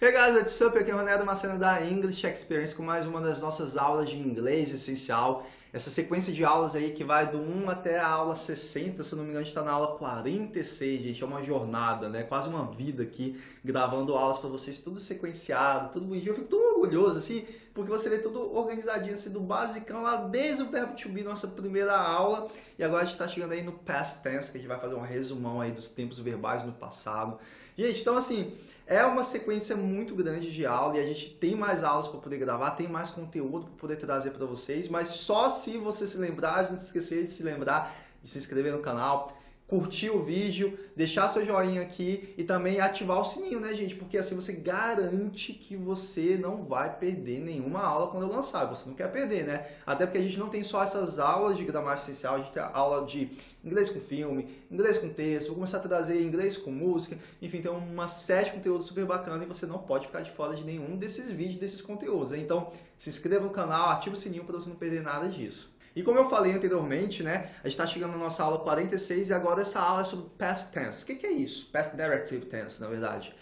Hey guys, what's up? Aqui é o Ronaldo Macena da English Experience com mais uma das nossas aulas de inglês essencial. Essa sequência de aulas aí que vai do 1 até a aula 60, se não me engano, a gente está na aula 46, gente. É uma jornada, né? Quase uma vida aqui, gravando aulas para vocês, tudo sequenciado, tudo bonitinho. Eu fico tão orgulhoso, assim, porque você vê tudo organizadinho, assim, do basicão lá desde o verbo to be, nossa primeira aula. E agora a gente está chegando aí no past tense, que a gente vai fazer um resumão aí dos tempos verbais no passado. Gente, então assim, é uma sequência muito grande de aula e a gente tem mais aulas para poder gravar, tem mais conteúdo para poder trazer para vocês, mas só se você se lembrar, não se esquecer de se lembrar de se inscrever no canal, curtir o vídeo, deixar seu joinha aqui e também ativar o sininho, né, gente? Porque assim você garante que você não vai perder nenhuma aula quando eu lançar. Você não quer perder, né? Até porque a gente não tem só essas aulas de gramática essencial, a gente tem aula de inglês com filme, inglês com texto, vou começar a trazer inglês com música, enfim, tem uma série de conteúdos super bacana e você não pode ficar de fora de nenhum desses vídeos, desses conteúdos. Né? Então, se inscreva no canal, ative o sininho para você não perder nada disso. E como eu falei anteriormente, né, a gente está chegando na nossa aula 46 e agora essa aula é sobre past tense. O que, que é isso? Past directive tense, na verdade.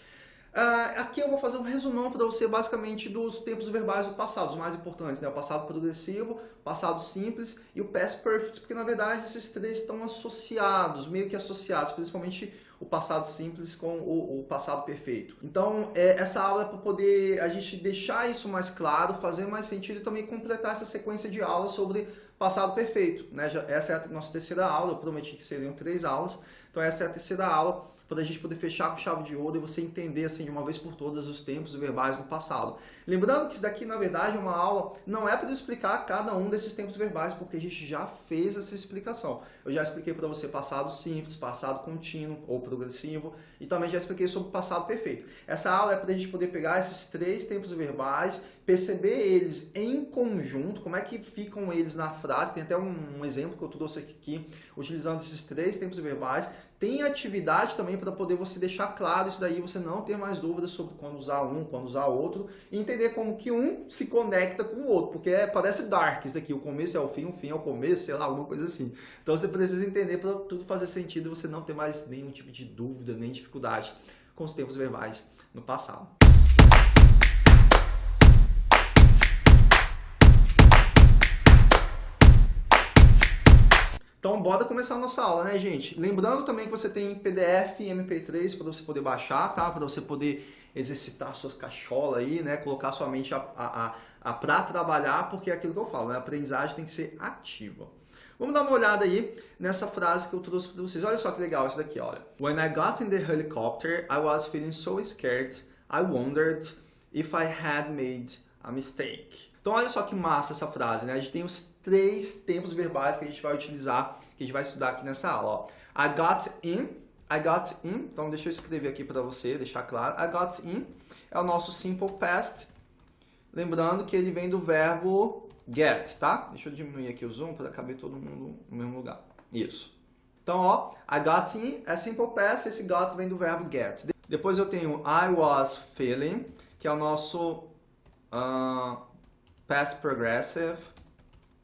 Uh, aqui eu vou fazer um resumão para você basicamente dos tempos verbais do passado, os mais importantes, né? o passado progressivo, passado simples e o past perfect, porque na verdade esses três estão associados, meio que associados, principalmente o passado simples com o, o passado perfeito. Então é, essa aula é para poder a gente deixar isso mais claro, fazer mais sentido e também completar essa sequência de aulas sobre passado perfeito. Né? Essa é a nossa terceira aula, eu prometi que seriam três aulas, então essa é a terceira aula para a gente poder fechar com chave de ouro e você entender assim de uma vez por todas os tempos verbais no passado. Lembrando que isso daqui, na verdade, é uma aula, não é para explicar cada um desses tempos verbais, porque a gente já fez essa explicação. Eu já expliquei para você passado simples, passado contínuo ou progressivo, e também já expliquei sobre passado perfeito. Essa aula é para a gente poder pegar esses três tempos verbais, perceber eles em conjunto, como é que ficam eles na frase, tem até um, um exemplo que eu trouxe aqui, utilizando esses três tempos verbais, tem atividade também para poder você deixar claro isso daí, você não ter mais dúvidas sobre quando usar um, quando usar outro, e entender como que um se conecta com o outro, porque é, parece Dark isso aqui, o começo é o fim, o fim é o começo, sei lá, alguma coisa assim. Então você precisa entender para tudo fazer sentido e você não ter mais nenhum tipo de dúvida, nem dificuldade com os tempos verbais no passado. Então, bora começar a nossa aula, né, gente? Lembrando também que você tem PDF e MP3 para você poder baixar, tá? Para você poder exercitar suas cacholas aí, né? Colocar sua mente a, a, a, a para trabalhar, porque é aquilo que eu falo, né? A aprendizagem tem que ser ativa. Vamos dar uma olhada aí nessa frase que eu trouxe para vocês. Olha só que legal isso daqui, olha. When I got in the helicopter, I was feeling so scared, I wondered if I had made a mistake. Então olha só que massa essa frase, né? A gente tem os três tempos verbais que a gente vai utilizar, que a gente vai estudar aqui nessa aula. Ó. I got in, I got in, então deixa eu escrever aqui para você, deixar claro. I got in é o nosso simple past, lembrando que ele vem do verbo get, tá? Deixa eu diminuir aqui o zoom para caber todo mundo no mesmo lugar. Isso. Então, ó, I got in é simple past, esse got vem do verbo get. Depois eu tenho I was feeling, que é o nosso uh, past progressive,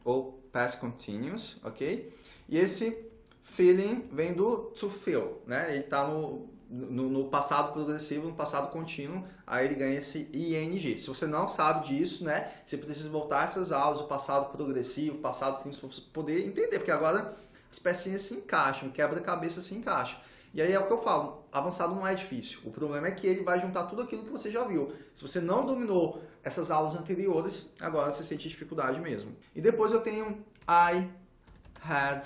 ou past continuous, ok? E esse feeling vem do to feel, né? Ele está no, no, no, passado progressivo, no passado contínuo, aí ele ganha esse ing. Se você não sabe disso, né? Você precisa voltar essas aulas, o passado progressivo, passado simples, para você poder entender, porque agora as pecinhas se encaixam, quebra-cabeça se encaixa. E aí é o que eu falo, avançado não é difícil. O problema é que ele vai juntar tudo aquilo que você já viu. Se você não dominou essas aulas anteriores, agora você sente dificuldade mesmo. E depois eu tenho I had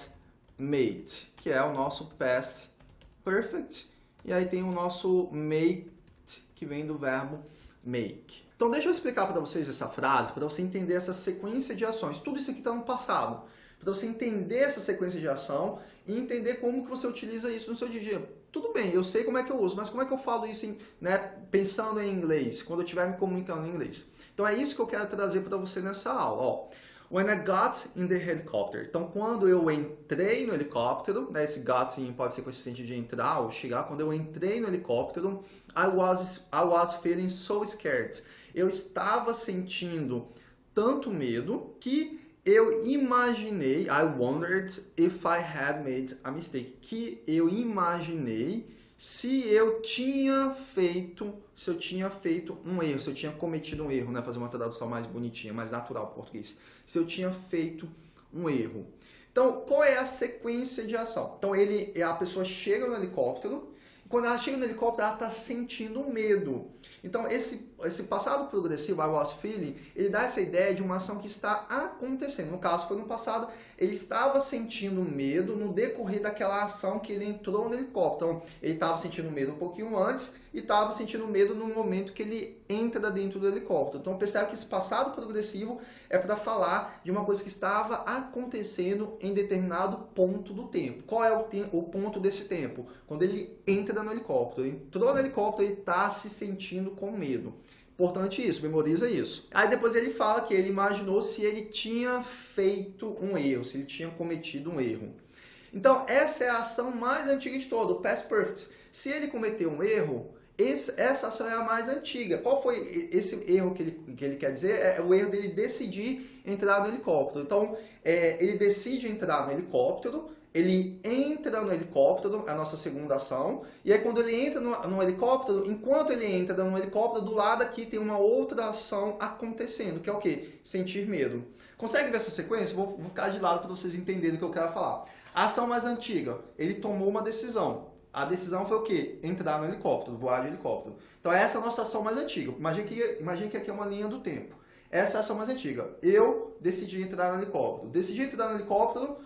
made, que é o nosso past perfect. E aí tem o nosso made, que vem do verbo make. Então deixa eu explicar para vocês essa frase, para você entender essa sequência de ações. Tudo isso aqui está no passado para você entender essa sequência de ação e entender como que você utiliza isso no seu dia. Tudo bem, eu sei como é que eu uso, mas como é que eu falo isso em, né, pensando em inglês, quando eu estiver me comunicando em inglês? Então é isso que eu quero trazer para você nessa aula. Ó. When I got in the helicopter. Então, quando eu entrei no helicóptero, né, esse got pode ser consistente de entrar ou chegar. Quando eu entrei no helicóptero, I was, I was feeling so scared. Eu estava sentindo tanto medo que eu imaginei, I wondered if I had made a mistake, que eu imaginei se eu tinha feito, se eu tinha feito um erro, se eu tinha cometido um erro, né? Fazer uma tradução mais bonitinha, mais natural português. Se eu tinha feito um erro. Então, qual é a sequência de ação? Então, ele, a pessoa chega no helicóptero, quando ela chega no helicóptero, ela está sentindo medo. Então, esse, esse passado progressivo, I was feeling, ele dá essa ideia de uma ação que está acontecendo. No caso, foi no passado, ele estava sentindo medo no decorrer daquela ação que ele entrou no helicóptero. Então, ele estava sentindo medo um pouquinho antes e estava sentindo medo no momento que ele entra dentro do helicóptero. Então, percebe que esse passado progressivo é para falar de uma coisa que estava acontecendo em determinado ponto do tempo. Qual é o, o ponto desse tempo? Quando ele entra no helicóptero. Entrou no helicóptero, ele está se sentindo com medo. Importante isso, memoriza isso. Aí depois ele fala que ele imaginou se ele tinha feito um erro, se ele tinha cometido um erro. Então, essa é a ação mais antiga de todo, o Past Perfect. Se ele cometeu um erro, esse, essa ação é a mais antiga. Qual foi esse erro que ele, que ele quer dizer? É o erro dele decidir entrar no helicóptero. Então, é, ele decide entrar no helicóptero, ele entra no helicóptero, é a nossa segunda ação, e aí quando ele entra no, no, helicóptero, enquanto ele entra no helicóptero, do lado aqui tem uma outra ação acontecendo, que é o quê? Sentir medo. Consegue ver essa sequência? Vou, vou ficar de lado para vocês entenderem o que eu quero falar. A ação mais antiga, ele tomou uma decisão. A decisão foi o quê? Entrar no helicóptero, voar de helicóptero. Então essa é a nossa ação mais antiga. Imagine que, imagine que aqui é uma linha do tempo. Essa é a ação mais antiga. Eu decidi entrar no helicóptero. Decidi entrar no helicóptero,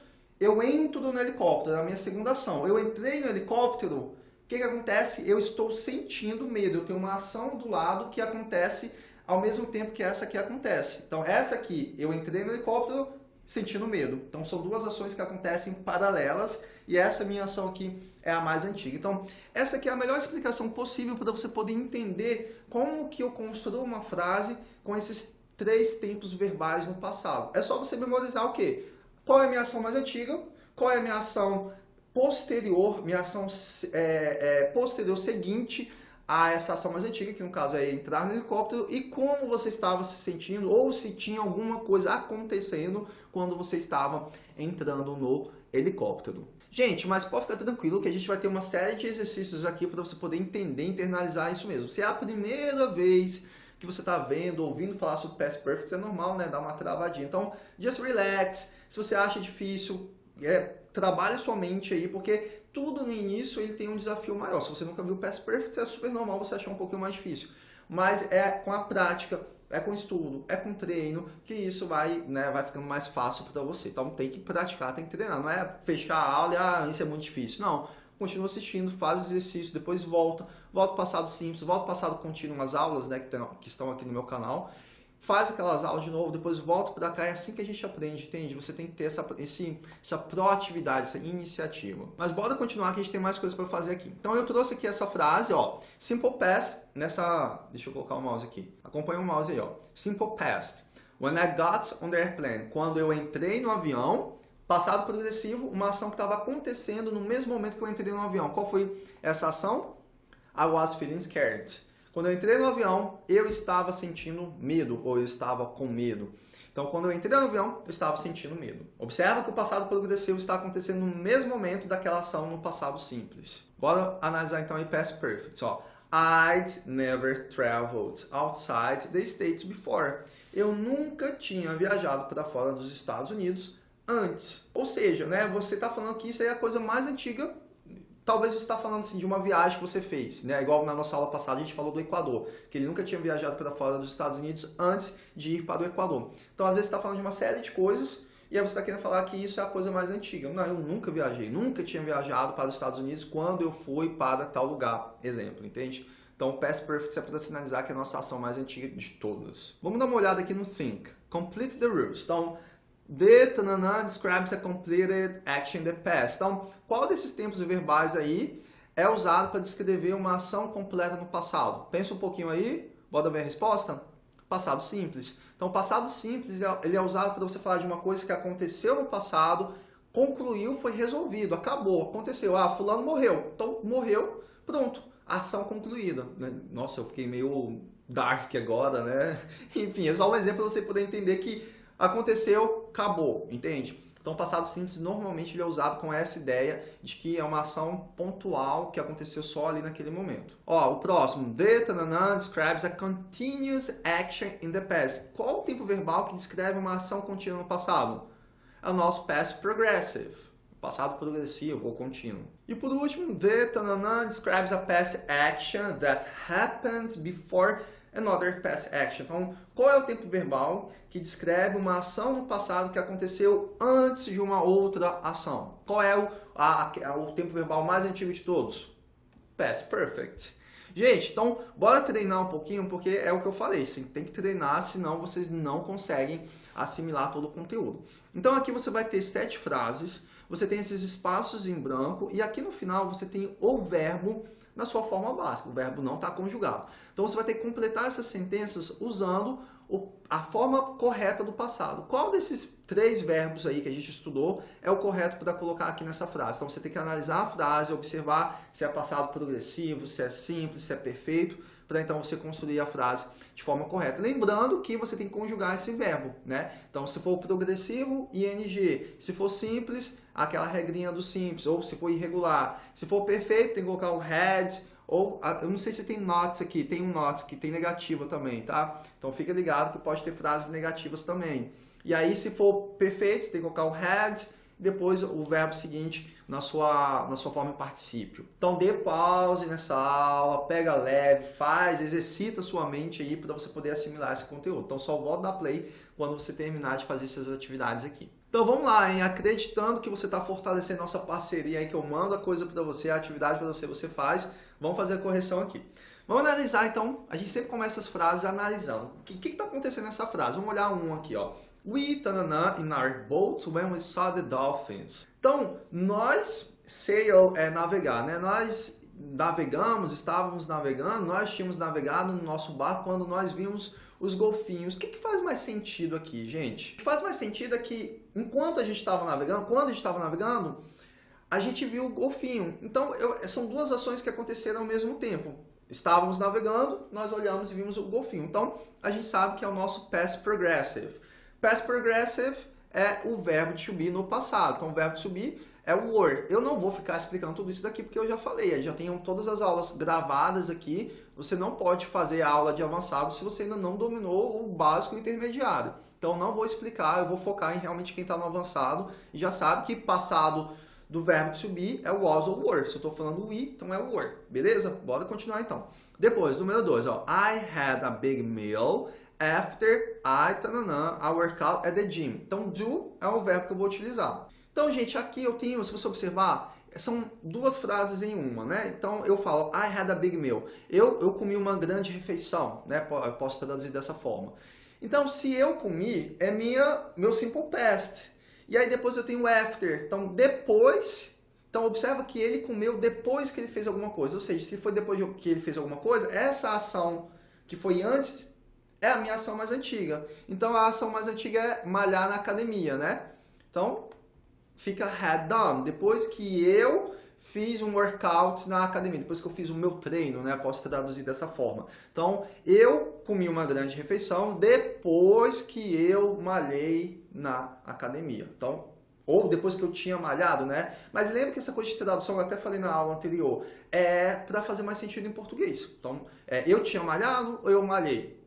eu entro no helicóptero, é a minha segunda ação. Eu entrei no helicóptero, o que, que acontece? Eu estou sentindo medo. Eu tenho uma ação do lado que acontece ao mesmo tempo que essa aqui acontece. Então essa aqui, eu entrei no helicóptero, sentindo medo. Então são duas ações que acontecem paralelas e essa minha ação aqui é a mais antiga. Então essa aqui é a melhor explicação possível para você poder entender como que eu construo uma frase com esses três tempos verbais no passado. É só você memorizar o quê? Qual é a minha ação mais antiga? Qual é a minha ação posterior, minha ação é, é, posterior seguinte a essa ação mais antiga, que no caso é entrar no helicóptero, e como você estava se sentindo, ou se tinha alguma coisa acontecendo quando você estava entrando no helicóptero. Gente, mas pode ficar tranquilo que a gente vai ter uma série de exercícios aqui para você poder entender, internalizar isso mesmo. Se é a primeira vez que você está vendo, ouvindo falar sobre Past Perfect, é normal, né? Dar uma travadinha. Então, just relax. Se você acha difícil, é, trabalhe sua mente aí, porque tudo no início ele tem um desafio maior. Se você nunca viu Past Perfect, é super normal você achar um pouquinho mais difícil. Mas é com a prática, é com estudo, é com treino, que isso vai, né, vai ficando mais fácil para você. Então tem que praticar, tem que treinar. Não é fechar a aula e ah, isso é muito difícil. Não, continua assistindo, faz exercício, depois volta, volta o passado simples, volta o passado contínuo, as aulas né, que, tem, que estão aqui no meu canal faz aquelas aulas de novo, depois volta para cá, é assim que a gente aprende, entende? Você tem que ter essa, esse, essa proatividade, essa iniciativa. Mas bora continuar que a gente tem mais coisas para fazer aqui. Então eu trouxe aqui essa frase, ó, Simple Past, nessa, deixa eu colocar o mouse aqui, acompanha o mouse aí, ó, Simple Past, when I got on the airplane, quando eu entrei no avião, passado progressivo, uma ação que estava acontecendo no mesmo momento que eu entrei no avião. Qual foi essa ação? I was feeling scared. Quando eu entrei no avião, eu estava sentindo medo, ou eu estava com medo. Então, quando eu entrei no avião, eu estava sentindo medo. Observa que o passado progressivo está acontecendo no mesmo momento daquela ação no passado simples. Bora analisar então em past perfect. Ó. I'd never traveled outside the States before. Eu nunca tinha viajado para fora dos Estados Unidos antes. Ou seja, né, você está falando que isso é a coisa mais antiga Talvez você está falando assim, de uma viagem que você fez, né? igual na nossa aula passada a gente falou do Equador, que ele nunca tinha viajado para fora dos Estados Unidos antes de ir para o Equador. Então, às vezes, você está falando de uma série de coisas e aí você está querendo falar que isso é a coisa mais antiga. Não, eu nunca viajei, nunca tinha viajado para os Estados Unidos quando eu fui para tal lugar, exemplo, entende? Então, o Past Perfect é para sinalizar que é a nossa ação mais antiga de todas. Vamos dar uma olhada aqui no Think. Complete the rules. Então, The tanana describes a completed action in the past. Então, qual desses tempos verbais aí é usado para descrever uma ação completa no passado? Pensa um pouquinho aí, bota ver a resposta. Passado simples. Então, passado simples ele é usado para você falar de uma coisa que aconteceu no passado, concluiu, foi resolvido, acabou, aconteceu. Ah, fulano morreu. Então, morreu, pronto, ação concluída. Né? Nossa, eu fiquei meio dark agora, né? Enfim, é só um exemplo para você poder entender que Aconteceu, acabou, entende? Então, passado simples, normalmente ele é usado com essa ideia de que é uma ação pontual que aconteceu só ali naquele momento. Ó, o próximo. The tanana, describes a continuous action in the past. Qual o tempo verbal que descreve uma ação contínua no passado? É o nosso past progressive. Passado progressivo ou contínuo. E por último, the tanana, describes a past action that happened before another past action. Então, qual é o tempo verbal que descreve uma ação no passado que aconteceu antes de uma outra ação? Qual é o, a, o tempo verbal mais antigo de todos? Past perfect. Gente, então, bora treinar um pouquinho, porque é o que eu falei, você tem que treinar, senão vocês não conseguem assimilar todo o conteúdo. Então, aqui você vai ter sete frases, você tem esses espaços em branco, e aqui no final você tem o verbo na sua forma básica. O verbo não está conjugado. Então você vai ter que completar essas sentenças usando a forma correta do passado. Qual desses três verbos aí que a gente estudou é o correto para colocar aqui nessa frase? Então você tem que analisar a frase, observar se é passado progressivo, se é simples, se é perfeito, para então você construir a frase de forma correta. Lembrando que você tem que conjugar esse verbo, né? Então, se for progressivo, ing. Se for simples, aquela regrinha do simples. Ou se for irregular. Se for perfeito, tem que colocar o had, ou, eu não sei se tem nots aqui, tem um not que tem negativa também, tá? Então fica ligado que pode ter frases negativas também. E aí, se for perfeito, tem que colocar o had, depois o verbo seguinte na sua, na sua forma em particípio. Então dê pause nessa aula, pega leve, faz, exercita sua mente aí para você poder assimilar esse conteúdo. Então só volta da play quando você terminar de fazer essas atividades aqui. Então vamos lá, hein? acreditando que você está fortalecendo nossa parceria aí, que eu mando a coisa para você, a atividade para você, você faz. Vamos fazer a correção aqui. Vamos analisar então, a gente sempre começa as frases analisando. O que está acontecendo nessa frase? Vamos olhar um aqui, ó. We tanana, in our boats when we saw the dolphins. Então, nós, sail é navegar, né? Nós navegamos, estávamos navegando, nós tínhamos navegado no nosso barco quando nós vimos os golfinhos. O que, que faz mais sentido aqui, gente? O que faz mais sentido é que, enquanto a gente estava navegando, quando a gente estava navegando, a gente viu o golfinho. Então, eu, são duas ações que aconteceram ao mesmo tempo. Estávamos navegando, nós olhamos e vimos o golfinho. Então, a gente sabe que é o nosso past progressive. Past progressive é o verbo to be no passado. Então, o verbo to be é o were. Eu não vou ficar explicando tudo isso daqui porque eu já falei, eu já tenho todas as aulas gravadas aqui. Você não pode fazer a aula de avançado se você ainda não dominou o básico intermediário. Então, não vou explicar, eu vou focar em realmente quem está no avançado e já sabe que passado do verbo to be é o was ou were. Se eu estou falando we, então é o were. Beleza? Bora continuar então. Depois, número 2, I had a big meal after I, tananã, I work out at the gym. Então, do é o verbo que eu vou utilizar. Então, gente, aqui eu tenho, se você observar, são duas frases em uma, né? Então, eu falo, I had a big meal. Eu, eu comi uma grande refeição, né? Eu posso traduzir dessa forma. Então, se eu comi, é minha, meu simple past. E aí depois eu tenho after. Então, depois... Então, observa que ele comeu depois que ele fez alguma coisa. Ou seja, se foi depois que ele fez alguma coisa, essa ação que foi antes é a minha ação mais antiga. Então, a ação mais antiga é malhar na academia, né? Então, fica had done. Depois que eu fiz um workout na academia, depois que eu fiz o meu treino, né? Posso traduzir dessa forma. Então, eu comi uma grande refeição depois que eu malhei na academia. Então, ou depois que eu tinha malhado, né? Mas lembra que essa coisa de tradução, eu até falei na aula anterior, é para fazer mais sentido em português. Então, é, eu tinha malhado ou eu malhei?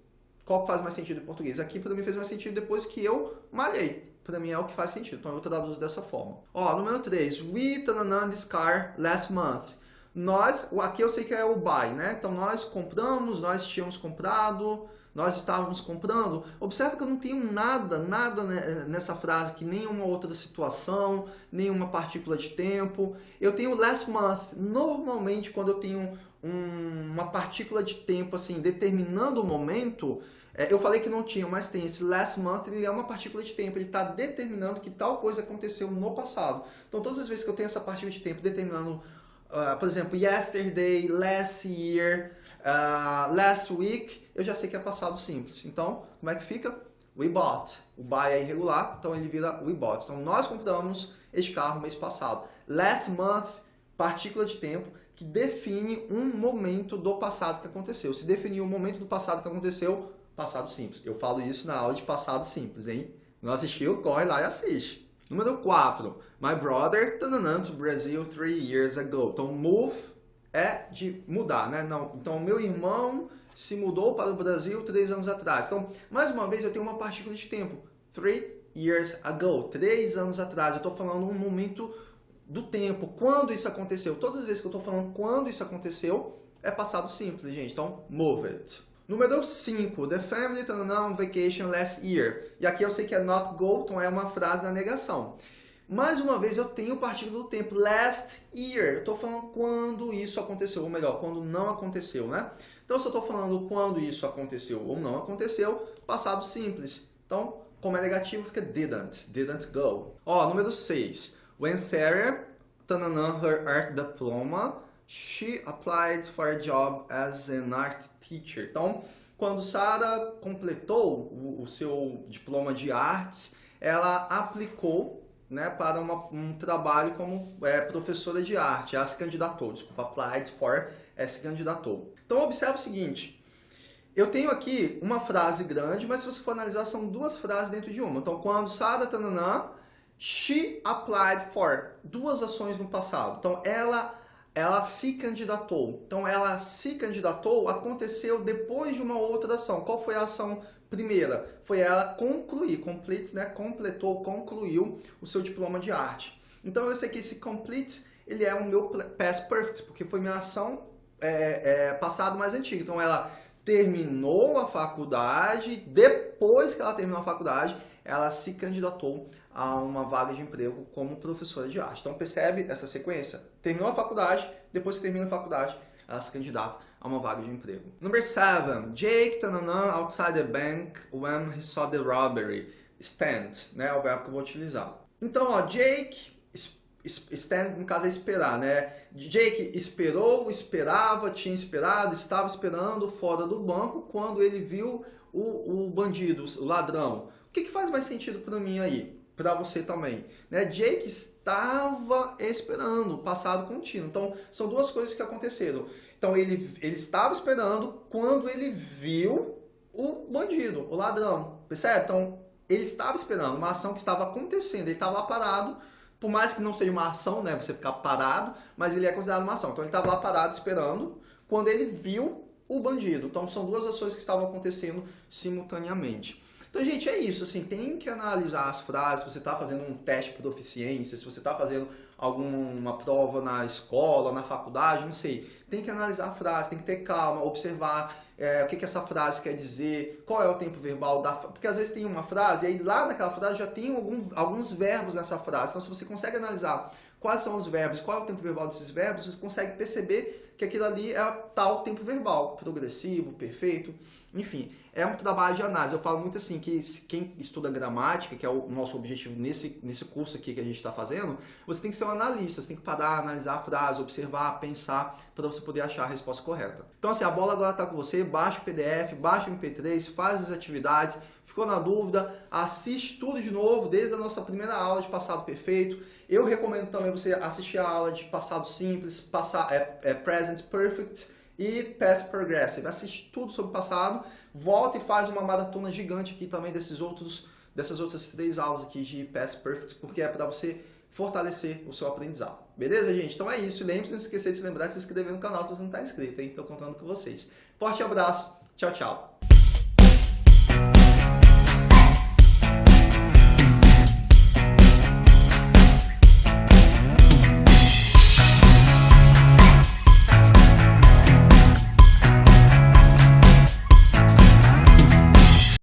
Qual faz mais sentido em português? Aqui para mim fez mais sentido depois que eu malhei. Para mim é o que faz sentido, então eu traduzo dessa forma. Ó, número 3. We tananã this car last month. Nós, aqui eu sei que é o buy, né? Então nós compramos, nós tínhamos comprado, nós estávamos comprando. Observe que eu não tenho nada, nada nessa frase que nenhuma outra situação, nenhuma partícula de tempo. Eu tenho last month. Normalmente quando eu tenho um, uma partícula de tempo assim determinando o momento, é, eu falei que não tinha, mas tem. Esse last month ele é uma partícula de tempo, ele está determinando que tal coisa aconteceu no passado. Então todas as vezes que eu tenho essa partícula de tempo determinando, uh, por exemplo, yesterday, last year, uh, last week, eu já sei que é passado simples. Então, como é que fica? We bought. O buy é irregular, então ele vira we bought. Então nós compramos este carro mês passado. Last month, partícula de tempo, que define um momento do passado que aconteceu. Se definir o momento do passado que aconteceu, passado simples. Eu falo isso na aula de passado simples, hein? Não assistiu? Corre lá e assiste. Número 4. My brother tananã, to Brazil three years ago. Então, move é de mudar, né? Não, então, meu irmão se mudou para o Brasil três anos atrás. Então, mais uma vez, eu tenho uma partícula de tempo. Three years ago. Três anos atrás. Eu estou falando um momento do tempo. Quando isso aconteceu? Todas as vezes que eu estou falando quando isso aconteceu, é passado simples, gente. Então, move it. Número 5. The family went on vacation last year. E aqui eu sei que é not go, então é uma frase na negação. Mais uma vez, eu tenho o partícula do tempo, last year. Eu estou falando quando isso aconteceu, ou melhor, quando não aconteceu, né? Então, se eu estou falando quando isso aconteceu ou não aconteceu, passado simples. Então, como é negativo, fica didn't, didn't go. Ó, número 6. When Sarah tananã, her art diploma, she applied for a job as an art teacher. Então, quando Sarah completou o, o seu diploma de artes, ela aplicou né, para uma, um trabalho como é, professora de arte. Ela se candidatou, desculpa, applied for, é, se candidatou. Então, observe o seguinte, eu tenho aqui uma frase grande, mas se você for analisar, são duas frases dentro de uma. Então, quando Sarah tananã, she applied for, duas ações no passado. Então, ela ela se candidatou. Então, ela se candidatou aconteceu depois de uma outra ação. Qual foi a ação Primeira, foi ela concluir, complete, né? completou, concluiu o seu diploma de arte. Então eu sei que esse complete, ele é o meu past perfect, porque foi minha ação é, é, passado mais antiga. Então ela terminou a faculdade, depois que ela terminou a faculdade, ela se candidatou a uma vaga de emprego como professora de arte. Então percebe essa sequência? Terminou a faculdade, depois que termina a faculdade, ela se candidata a uma vaga de emprego. Number 7. Jake tananã, outside the bank when he saw the robbery. Stand, né? É o verbo que eu vou utilizar. Então, ó, Jake, stand no caso é esperar, né? Jake esperou, esperava, tinha esperado, estava esperando fora do banco quando ele viu o, o bandido, o ladrão. O que, que faz mais sentido para mim aí? para você também. Né? Jake estava esperando, passado contínuo. Então, são duas coisas que aconteceram. Então, ele, ele estava esperando quando ele viu o bandido, o ladrão. Percebe? Então, ele estava esperando uma ação que estava acontecendo. Ele estava lá parado, por mais que não seja uma ação, né? Você ficar parado, mas ele é considerado uma ação. Então, ele estava lá parado esperando quando ele viu o bandido. Então, são duas ações que estavam acontecendo simultaneamente. Então, gente, é isso. Assim, tem que analisar as frases. Se você está fazendo um teste de proficiência, se você está fazendo alguma prova na escola, na faculdade, não sei. Tem que analisar a frase, tem que ter calma, observar é, o que, que essa frase quer dizer, qual é o tempo verbal da Porque às vezes tem uma frase e aí lá naquela frase já tem algum, alguns verbos nessa frase. Então, se você consegue analisar quais são os verbos, qual é o tempo verbal desses verbos, você consegue perceber que aquilo ali é tal tempo verbal, progressivo, perfeito, enfim, é um trabalho de análise. Eu falo muito assim, que quem estuda gramática, que é o nosso objetivo nesse, nesse curso aqui que a gente está fazendo, você tem que ser um analista, você tem que parar, analisar a frase, observar, pensar, para você poder achar a resposta correta. Então assim, a bola agora está com você, baixa o PDF, baixa o MP3, faz as atividades, ficou na dúvida, assiste tudo de novo, desde a nossa primeira aula de passado perfeito. Eu recomendo também você assistir a aula de passado simples, passar, é, é present perfect e past progressive. Assiste tudo sobre o passado, volta e faz uma maratona gigante aqui também desses outros, dessas outras três aulas aqui de past perfect, porque é para você fortalecer o seu aprendizado. Beleza, gente? Então é isso. Lembre-se, não esquecer de se lembrar de se inscrever no canal se você não está inscrito, hein? Estou contando com vocês. Forte abraço. Tchau, tchau.